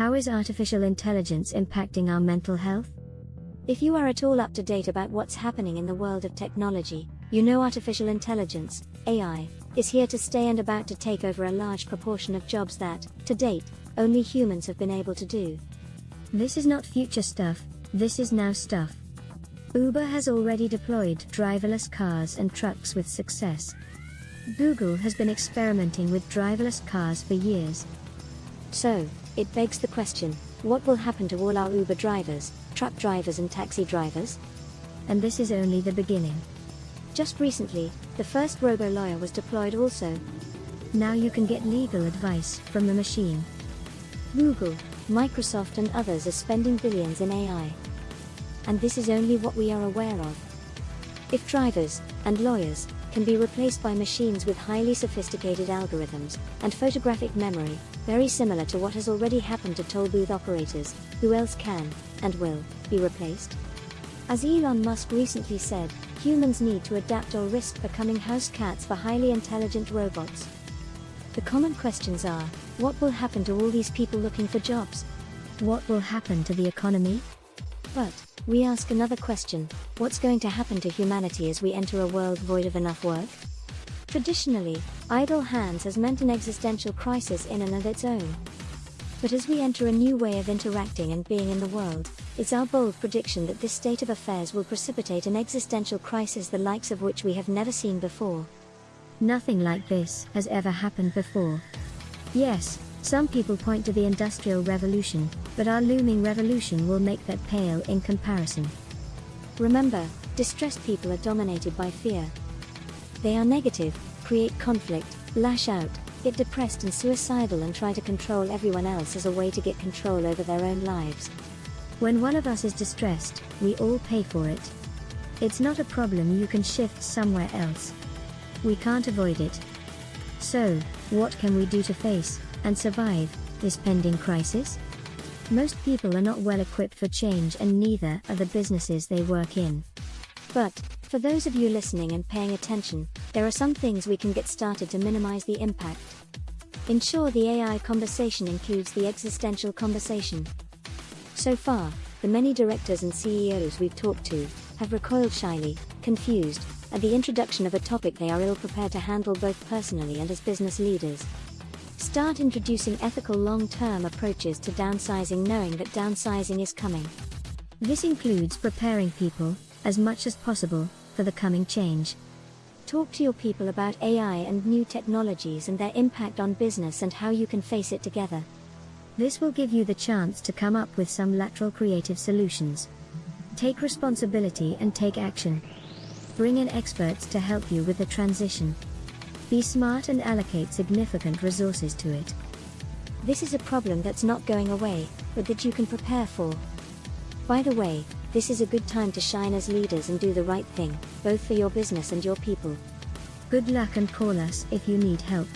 How is artificial intelligence impacting our mental health? If you are at all up to date about what's happening in the world of technology, you know artificial intelligence, AI, is here to stay and about to take over a large proportion of jobs that, to date, only humans have been able to do. This is not future stuff, this is now stuff. Uber has already deployed driverless cars and trucks with success. Google has been experimenting with driverless cars for years. So, it begs the question, what will happen to all our Uber drivers, truck drivers and taxi drivers? And this is only the beginning. Just recently, the first robo-lawyer was deployed also. Now you can get legal advice from the machine. Google, Microsoft and others are spending billions in AI. And this is only what we are aware of. If drivers, and lawyers, can be replaced by machines with highly sophisticated algorithms, and photographic memory, very similar to what has already happened to toll booth operators, who else can, and will, be replaced? As Elon Musk recently said, humans need to adapt or risk becoming house cats for highly intelligent robots. The common questions are, what will happen to all these people looking for jobs? What will happen to the economy? But, we ask another question, what's going to happen to humanity as we enter a world void of enough work? Traditionally, idle hands has meant an existential crisis in and of its own. But as we enter a new way of interacting and being in the world, it's our bold prediction that this state of affairs will precipitate an existential crisis the likes of which we have never seen before. Nothing like this has ever happened before. Yes, some people point to the Industrial Revolution, but our looming revolution will make that pale in comparison. Remember, distressed people are dominated by fear. They are negative, create conflict, lash out, get depressed and suicidal and try to control everyone else as a way to get control over their own lives. When one of us is distressed, we all pay for it. It's not a problem you can shift somewhere else. We can't avoid it. So, what can we do to face, and survive, this pending crisis? Most people are not well equipped for change and neither are the businesses they work in. But, for those of you listening and paying attention, there are some things we can get started to minimize the impact. Ensure the AI conversation includes the existential conversation. So far, the many directors and CEOs we've talked to have recoiled shyly, confused, at the introduction of a topic they are ill prepared to handle both personally and as business leaders. Start introducing ethical long-term approaches to downsizing knowing that downsizing is coming. This includes preparing people, as much as possible, for the coming change. Talk to your people about AI and new technologies and their impact on business and how you can face it together. This will give you the chance to come up with some lateral creative solutions. Take responsibility and take action. Bring in experts to help you with the transition. Be smart and allocate significant resources to it. This is a problem that's not going away, but that you can prepare for. By the way, this is a good time to shine as leaders and do the right thing, both for your business and your people. Good luck and call us if you need help.